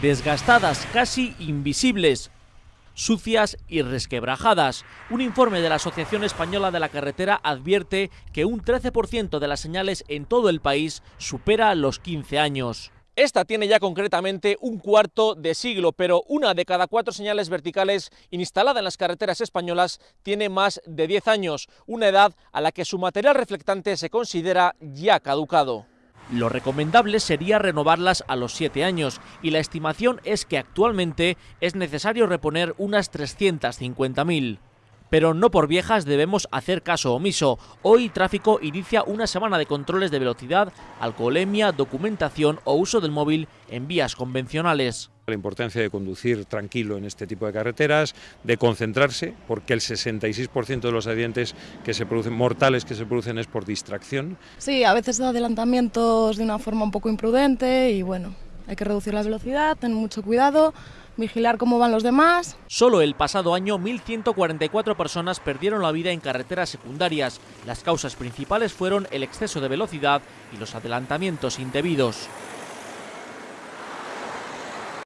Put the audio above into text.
desgastadas, casi invisibles, sucias y resquebrajadas. Un informe de la Asociación Española de la Carretera advierte que un 13% de las señales en todo el país supera los 15 años. Esta tiene ya concretamente un cuarto de siglo, pero una de cada cuatro señales verticales instalada en las carreteras españolas tiene más de 10 años, una edad a la que su material reflectante se considera ya caducado. Lo recomendable sería renovarlas a los 7 años y la estimación es que actualmente es necesario reponer unas 350.000. Pero no por viejas debemos hacer caso omiso. Hoy Tráfico inicia una semana de controles de velocidad, alcoholemia, documentación o uso del móvil en vías convencionales la importancia de conducir tranquilo en este tipo de carreteras, de concentrarse, porque el 66% de los accidentes que se producen, mortales que se producen es por distracción. Sí, a veces da adelantamientos de una forma un poco imprudente y bueno, hay que reducir la velocidad, tener mucho cuidado, vigilar cómo van los demás. Solo el pasado año 1.144 personas perdieron la vida en carreteras secundarias. Las causas principales fueron el exceso de velocidad y los adelantamientos indebidos.